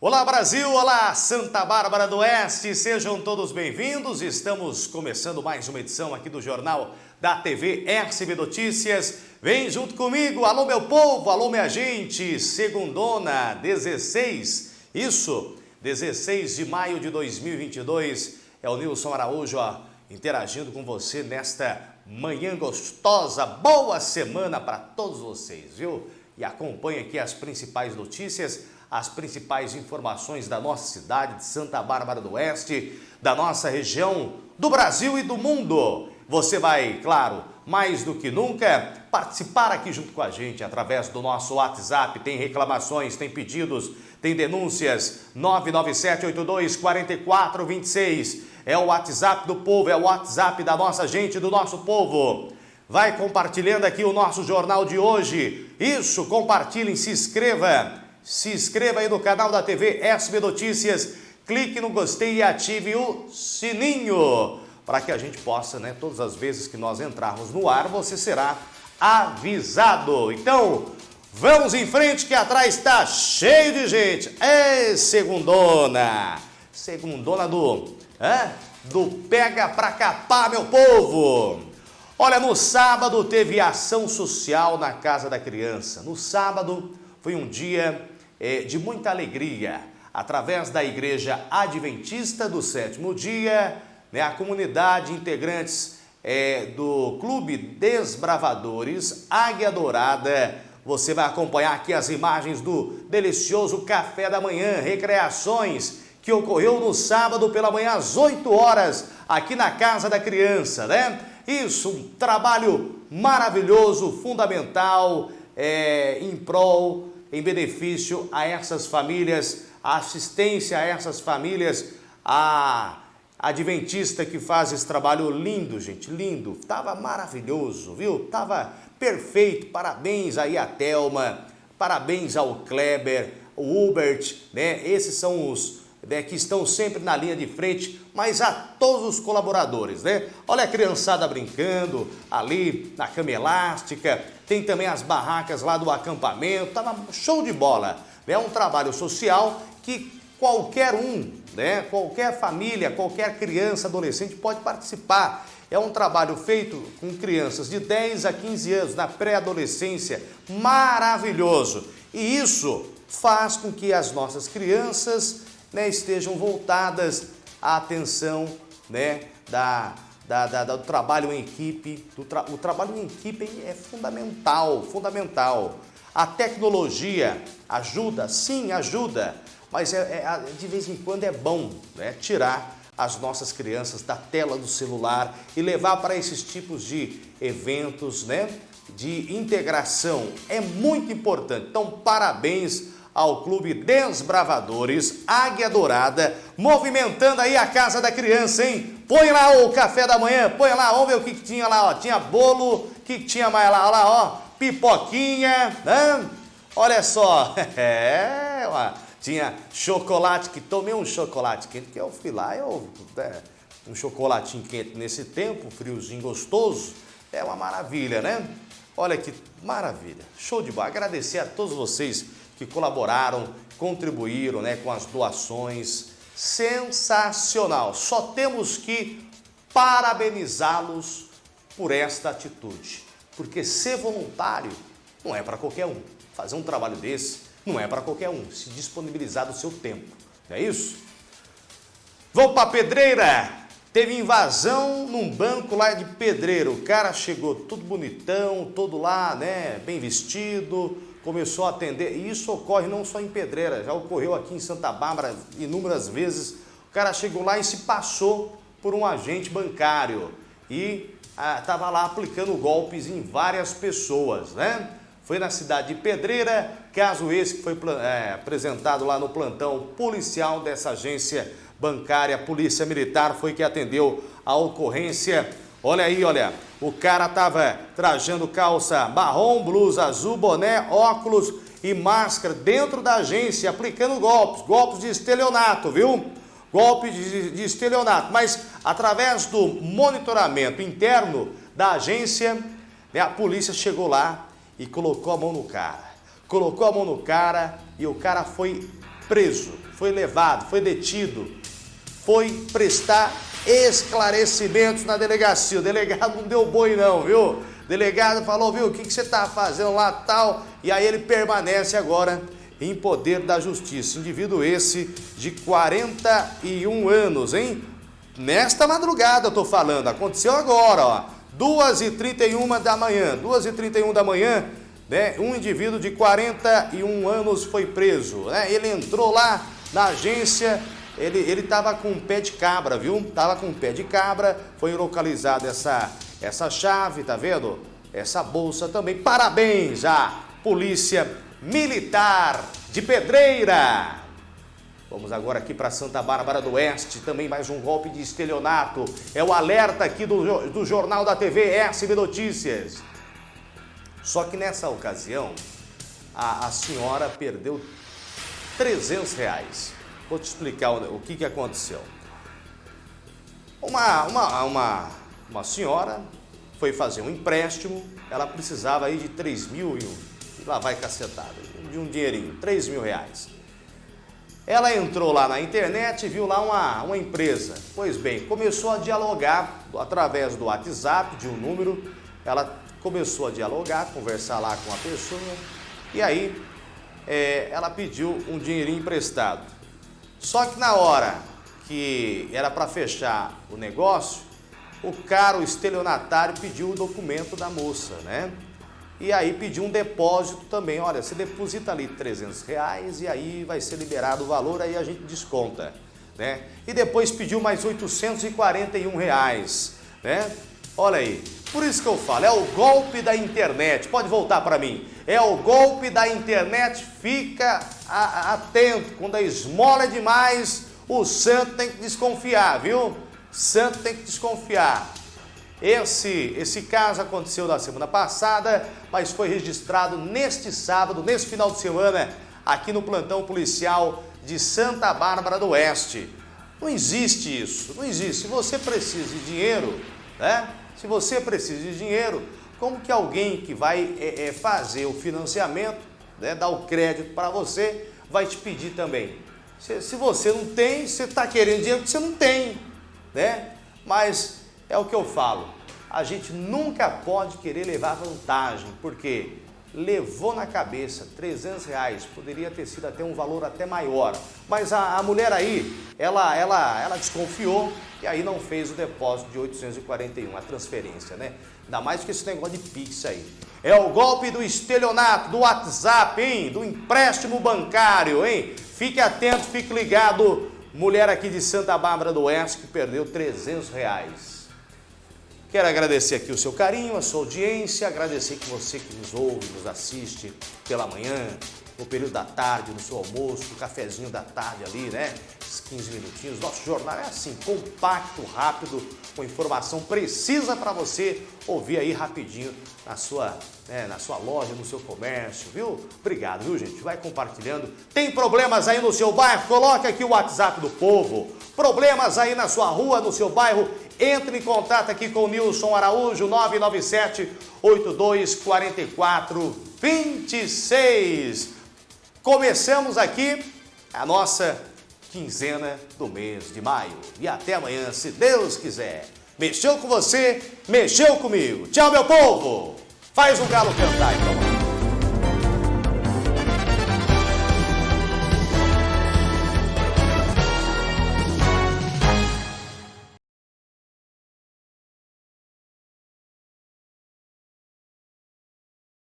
Olá Brasil, olá Santa Bárbara do Oeste, sejam todos bem-vindos. Estamos começando mais uma edição aqui do Jornal da TV RCB Notícias. Vem junto comigo, alô meu povo, alô minha gente, segundona, 16, isso, 16 de maio de 2022. É o Nilson Araújo ó, interagindo com você nesta manhã gostosa. Boa semana para todos vocês, viu? E acompanhe aqui as principais notícias as principais informações da nossa cidade de Santa Bárbara do Oeste, da nossa região, do Brasil e do mundo. Você vai, claro, mais do que nunca, participar aqui junto com a gente através do nosso WhatsApp. Tem reclamações, tem pedidos, tem denúncias. 997824426 é o WhatsApp do povo, é o WhatsApp da nossa gente, do nosso povo. Vai compartilhando aqui o nosso jornal de hoje. Isso, compartilhem, se inscreva se inscreva aí no canal da TV SB Notícias, clique no gostei e ative o sininho para que a gente possa, né, todas as vezes que nós entrarmos no ar, você será avisado. Então, vamos em frente que atrás está cheio de gente. É segundona, segundona do, é, do pega pra capar, meu povo. Olha, no sábado teve ação social na Casa da Criança. No sábado foi um dia é, de muita alegria. Através da Igreja Adventista do Sétimo Dia, né, a comunidade integrantes é, do Clube Desbravadores Águia Dourada, você vai acompanhar aqui as imagens do delicioso café da manhã, recreações, que ocorreu no sábado pela manhã às 8 horas, aqui na Casa da Criança, né? Isso, um trabalho maravilhoso, fundamental, é, em prol em benefício a essas famílias, a assistência a essas famílias, a adventista que faz esse trabalho lindo, gente, lindo. Tava maravilhoso, viu? Tava perfeito. Parabéns aí a Telma, parabéns ao Kleber, o Hubert, né? Esses são os né, que estão sempre na linha de frente, mas a todos os colaboradores, né? Olha a criançada brincando ali na cama elástica, tem também as barracas lá do acampamento, tava show de bola. É um trabalho social que qualquer um, né, qualquer família, qualquer criança, adolescente pode participar. É um trabalho feito com crianças de 10 a 15 anos, na pré-adolescência, maravilhoso. E isso faz com que as nossas crianças né, estejam voltadas à atenção né, da, da, da, do trabalho em equipe. Tra, o trabalho em equipe é fundamental, fundamental. A tecnologia ajuda? Sim, ajuda. Mas é, é, de vez em quando é bom né, tirar as nossas crianças da tela do celular e levar para esses tipos de eventos, né, de integração. É muito importante. Então, parabéns ao Clube Desbravadores Águia Dourada, movimentando aí a casa da criança, hein? Põe lá o café da manhã, põe lá, vamos ver o que, que tinha lá, ó. Tinha bolo, o que, que tinha mais lá, olha lá, ó, pipoquinha, né? Olha só, é, ó, tinha chocolate, que tomei um chocolate quente, que eu fui lá, eu, é, um chocolatinho quente nesse tempo, friozinho gostoso, é uma maravilha, né? Olha que maravilha, show de bola. Agradecer a todos vocês que colaboraram, contribuíram né, com as doações. Sensacional! Só temos que parabenizá-los por esta atitude. Porque ser voluntário não é para qualquer um. Fazer um trabalho desse não é para qualquer um. Se disponibilizar do seu tempo. Não é isso? Vamos para Pedreira! Teve invasão num banco lá de Pedreiro. O cara chegou tudo bonitão, todo lá, né, bem vestido, começou a atender. E isso ocorre não só em Pedreira, já ocorreu aqui em Santa Bárbara inúmeras vezes. O cara chegou lá e se passou por um agente bancário e estava ah, lá aplicando golpes em várias pessoas, né? Foi na cidade de Pedreira, caso esse que foi é, apresentado lá no plantão policial dessa agência bancária, Polícia Militar, foi que atendeu a ocorrência Olha aí, olha, o cara tava trajando calça marrom, blusa azul, boné, óculos e máscara dentro da agência, aplicando golpes, golpes de estelionato, viu? Golpes de, de estelionato, mas através do monitoramento interno da agência, né, a polícia chegou lá e colocou a mão no cara. Colocou a mão no cara e o cara foi preso. foi levado, foi detido, foi prestar esclarecimentos na delegacia. O delegado não deu boi não, viu? O delegado falou, viu, o que, que você está fazendo lá tal? E aí ele permanece agora em poder da justiça. Indivíduo esse de 41 anos, hein? Nesta madrugada eu tô falando, aconteceu agora, ó. 2h31 da manhã, 2h31 da manhã, né? Um indivíduo de 41 anos foi preso, né? Ele entrou lá na agência, ele ele tava com um pé de cabra, viu? Tava com um pé de cabra, foi localizada essa essa chave, tá vendo? Essa bolsa também. Parabéns à Polícia Militar de Pedreira. Vamos agora aqui para Santa Bárbara do Oeste, também mais um golpe de estelionato. É o alerta aqui do, do Jornal da TV SB Notícias. Só que nessa ocasião, a, a senhora perdeu 300 reais. Vou te explicar o, que, que aconteceu. Uma, uma, uma, uma senhora foi fazer um empréstimo, ela precisava aí de 3 mil e lá vai cacetada, de um dinheirinho, 3 mil reais. Ela entrou lá na internet e viu lá uma, uma empresa. Pois bem, começou a dialogar através do WhatsApp, de um número. Ela começou a dialogar, conversar lá com a pessoa. E aí, é, ela pediu um dinheirinho emprestado. Só que na hora que era para fechar o negócio, o cara, o estelionatário, pediu o documento da moça, né? e aí pediu um depósito também. Olha, você deposita ali 300 reais e aí vai ser liberado o valor, aí a gente desconta. Né? E depois pediu mais 841 reais. Né? Olha aí, por isso que eu falo, é o golpe da internet. Pode voltar para mim. É o golpe da internet, fica atento. Quando a esmola é demais, o santo tem que desconfiar, viu? Santo tem que desconfiar. Esse, esse caso aconteceu na semana passada, mas foi registrado neste sábado, nesse final de semana, aqui no plantão policial de Santa Bárbara do Oeste. Não existe isso, não existe. Se você precisa de dinheiro, né? Se você precisa de dinheiro, como que alguém que vai é, é, fazer o financiamento, né, dar o crédito para você, vai te pedir também? Se, se você não tem, você está querendo dinheiro que você não tem, né? Mas é o que eu falo. A gente nunca pode querer levar vantagem, porque levou na cabeça 300 reais, poderia ter sido até um valor até maior. Mas a, a mulher aí, ela, ela, ela desconfiou e aí não fez o depósito de 841, a transferência, né? Ainda mais que esse negócio de Pix aí. É o golpe do estelionato, do WhatsApp, hein? Do empréstimo bancário, hein? Fique atento, fique ligado. Mulher aqui de Santa Bárbara do Oeste que perdeu 300 reais. Quero agradecer aqui o seu carinho, a sua audiência, agradecer que você que nos ouve, nos assiste pela manhã, no período da tarde, no seu almoço, no cafezinho da tarde ali, né? 15 minutinhos. Nosso jornal é assim, compacto, rápido, com informação precisa para você ouvir aí rapidinho na sua, né, na sua loja, no seu comércio, viu? Obrigado, viu, gente? Vai compartilhando. Tem problemas aí no seu bairro? Coloque aqui o WhatsApp do povo. Problemas aí na sua rua, no seu bairro? Entre em contato aqui com o Nilson Araújo, 997 8244 26. Começamos aqui a nossa quinzena do mês de maio. E até amanhã, se Deus quiser. Mexeu com você, mexeu comigo. Tchau, meu povo! Faz o galo cantar então.